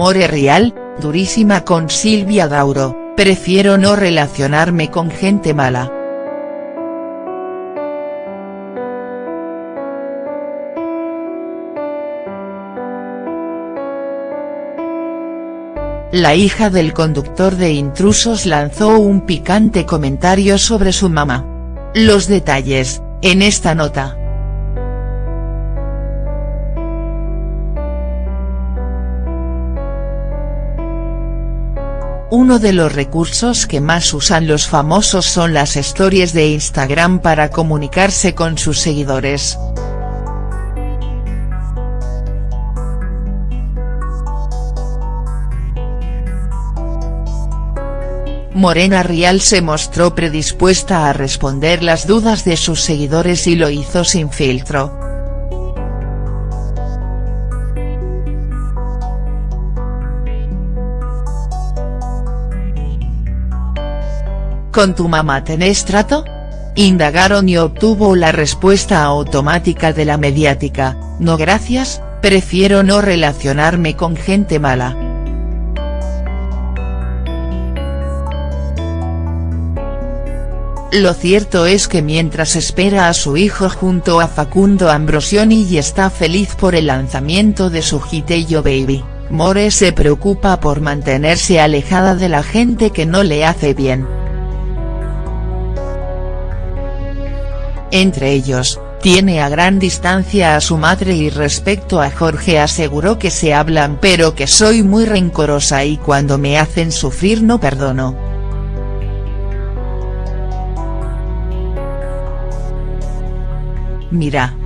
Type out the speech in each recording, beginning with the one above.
More Real, durísima con Silvia Dauro, prefiero no relacionarme con gente mala. La hija del conductor de intrusos lanzó un picante comentario sobre su mamá. Los detalles, en esta nota. Uno de los recursos que más usan los famosos son las stories de Instagram para comunicarse con sus seguidores. Morena Rial se mostró predispuesta a responder las dudas de sus seguidores y lo hizo sin filtro. ¿Con tu mamá tenés trato? Indagaron y obtuvo la respuesta automática de la mediática, no gracias, prefiero no relacionarme con gente mala. Lo cierto es que mientras espera a su hijo junto a Facundo Ambrosioni y está feliz por el lanzamiento de su Yo Baby, More se preocupa por mantenerse alejada de la gente que no le hace bien. Entre ellos, tiene a gran distancia a su madre y respecto a Jorge aseguró que se hablan pero que soy muy rencorosa y cuando me hacen sufrir no perdono. Mira.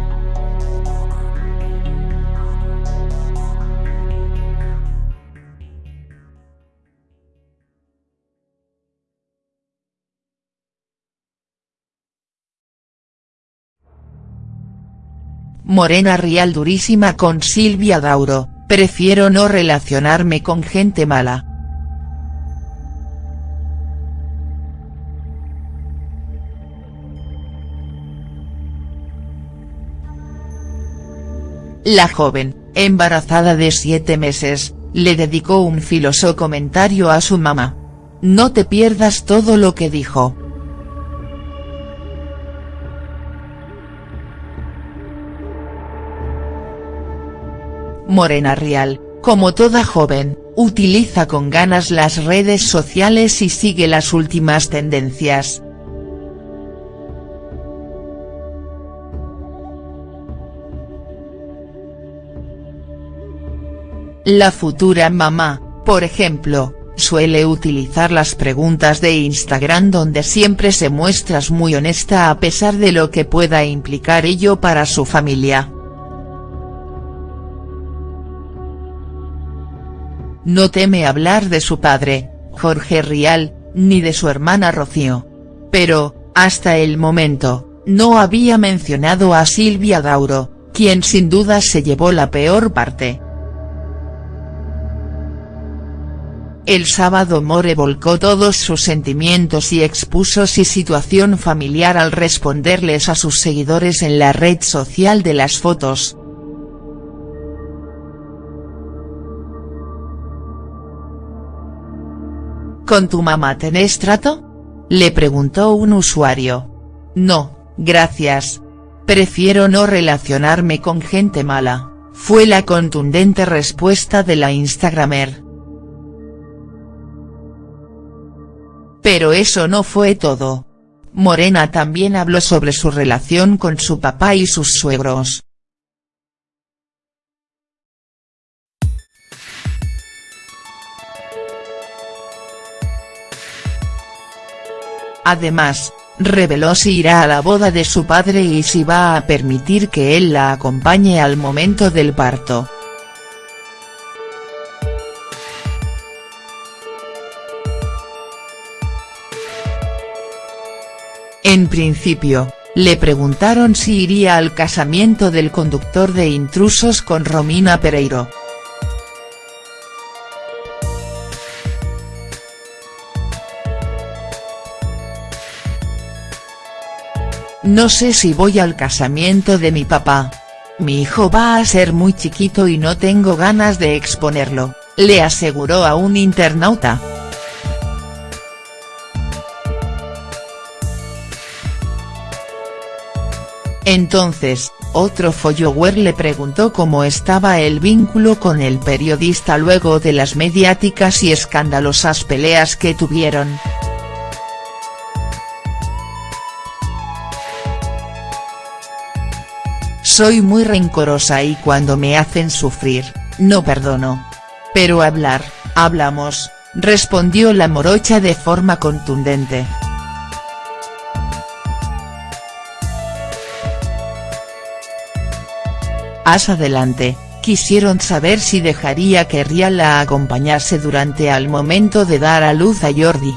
Morena Rial durísima con Silvia Dauro, prefiero no relacionarme con gente mala. La joven, embarazada de siete meses, le dedicó un filoso comentario a su mamá. No te pierdas todo lo que dijo. Morena Rial, como toda joven, utiliza con ganas las redes sociales y sigue las últimas tendencias. La futura mamá, por ejemplo, suele utilizar las preguntas de Instagram donde siempre se muestras muy honesta a pesar de lo que pueda implicar ello para su familia. No teme hablar de su padre, Jorge Rial, ni de su hermana Rocío. Pero, hasta el momento, no había mencionado a Silvia Dauro, quien sin duda se llevó la peor parte. El sábado More volcó todos sus sentimientos y expuso su situación familiar al responderles a sus seguidores en la red social de las fotos. ¿Con tu mamá tenés trato? Le preguntó un usuario. No, gracias. Prefiero no relacionarme con gente mala, fue la contundente respuesta de la Instagramer. Pero eso no fue todo. Morena también habló sobre su relación con su papá y sus suegros. Además, reveló si irá a la boda de su padre y si va a permitir que él la acompañe al momento del parto. En principio, le preguntaron si iría al casamiento del conductor de intrusos con Romina Pereiro. No sé si voy al casamiento de mi papá. Mi hijo va a ser muy chiquito y no tengo ganas de exponerlo, le aseguró a un internauta. Entonces, otro follower le preguntó cómo estaba el vínculo con el periodista luego de las mediáticas y escandalosas peleas que tuvieron. Soy muy rencorosa y cuando me hacen sufrir, no perdono. Pero hablar, hablamos, respondió la morocha de forma contundente. As adelante, quisieron saber si dejaría que Rial la acompañase durante al momento de dar a luz a Jordi.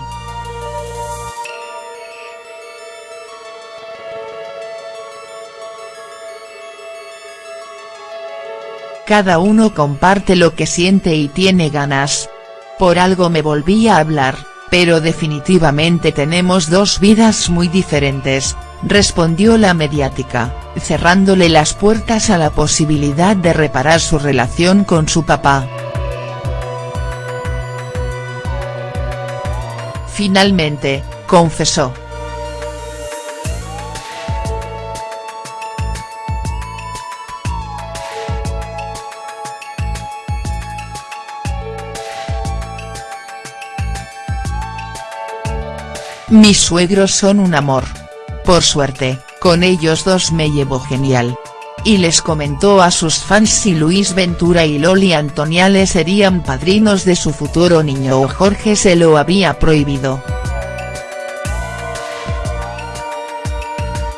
Cada uno comparte lo que siente y tiene ganas. Por algo me volví a hablar, pero definitivamente tenemos dos vidas muy diferentes, respondió la mediática, cerrándole las puertas a la posibilidad de reparar su relación con su papá. Finalmente, confesó. Mis suegros son un amor. Por suerte, con ellos dos me llevo genial. Y les comentó a sus fans si Luis Ventura y Loli Antoniale serían padrinos de su futuro niño o Jorge se lo había prohibido.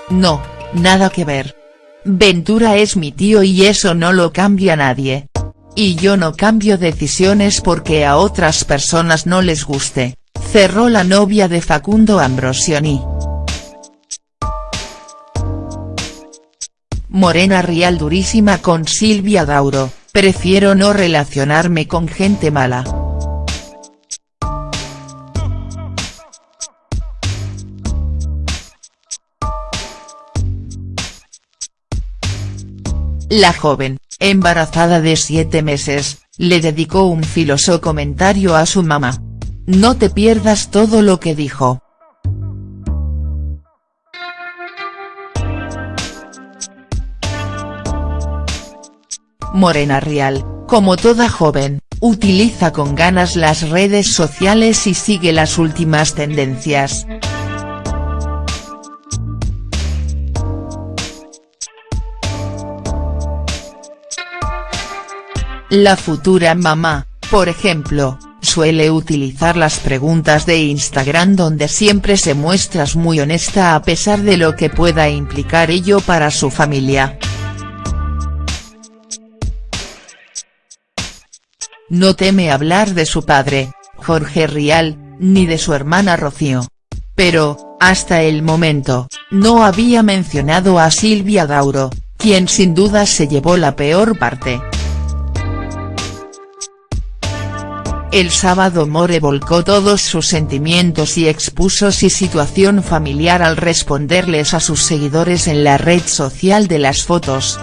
No, nada que ver. Ventura es mi tío y eso no lo cambia nadie. Y yo no cambio decisiones porque a otras personas no les guste, cerró la novia de Facundo Ambrosioni. Morena Rial durísima con Silvia Dauro, prefiero no relacionarme con gente mala. La joven, embarazada de siete meses, le dedicó un filoso comentario a su mamá. No te pierdas todo lo que dijo. Morena Real, como toda joven, utiliza con ganas las redes sociales y sigue las últimas tendencias. La futura mamá, por ejemplo, suele utilizar las preguntas de Instagram donde siempre se muestras muy honesta a pesar de lo que pueda implicar ello para su familia. No teme hablar de su padre, Jorge Rial, ni de su hermana Rocío. Pero, hasta el momento, no había mencionado a Silvia Dauro, quien sin duda se llevó la peor parte. El sábado More volcó todos sus sentimientos y expuso su situación familiar al responderles a sus seguidores en la red social de las fotos.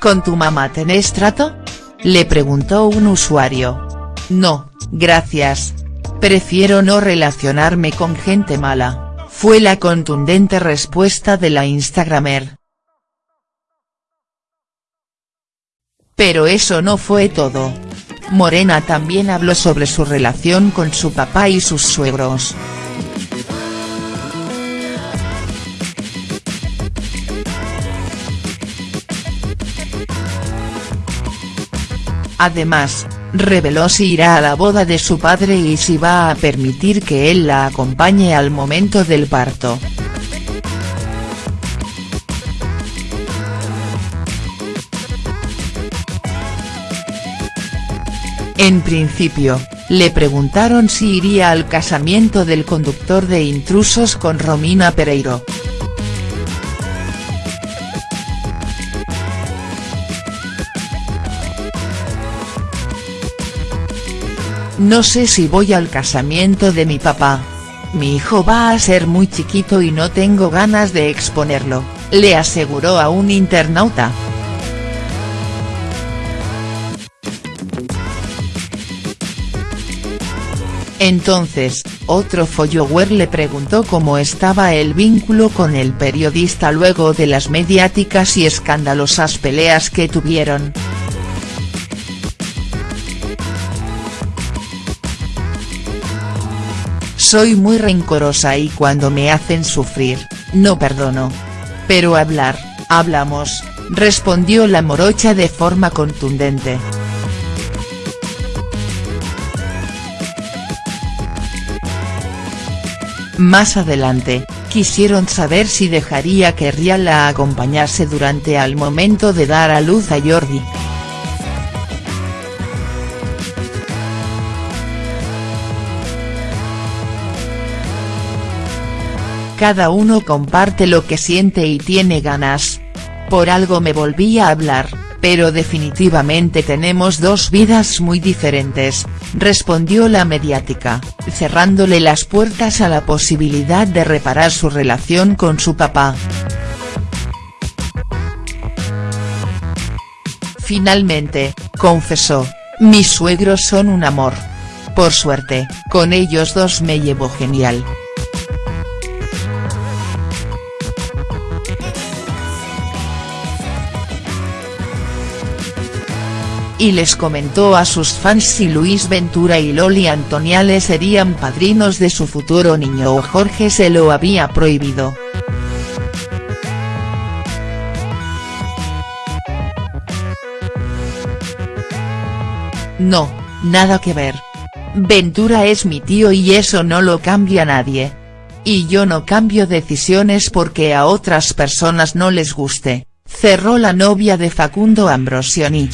¿Con tu mamá tenés trato?, le preguntó un usuario. No, gracias. Prefiero no relacionarme con gente mala, fue la contundente respuesta de la Instagramer. Pero eso no fue todo. Morena también habló sobre su relación con su papá y sus suegros. Además, reveló si irá a la boda de su padre y si va a permitir que él la acompañe al momento del parto. En principio, le preguntaron si iría al casamiento del conductor de intrusos con Romina Pereiro. No sé si voy al casamiento de mi papá. Mi hijo va a ser muy chiquito y no tengo ganas de exponerlo, le aseguró a un internauta. Entonces, otro follower le preguntó cómo estaba el vínculo con el periodista luego de las mediáticas y escandalosas peleas que tuvieron. Soy muy rencorosa y cuando me hacen sufrir, no perdono. Pero hablar, hablamos, respondió la morocha de forma contundente. Más adelante, quisieron saber si dejaría que Rial la acompañase durante al momento de dar a luz a Jordi. Cada uno comparte lo que siente y tiene ganas. Por algo me volví a hablar, pero definitivamente tenemos dos vidas muy diferentes, respondió la mediática, cerrándole las puertas a la posibilidad de reparar su relación con su papá. Finalmente, confesó, mis suegros son un amor. Por suerte, con ellos dos me llevo genial. Y les comentó a sus fans si Luis Ventura y Loli Antoniales serían padrinos de su futuro niño o Jorge se lo había prohibido. No, nada que ver. Ventura es mi tío y eso no lo cambia nadie. Y yo no cambio decisiones porque a otras personas no les guste, cerró la novia de Facundo Ambrosioni.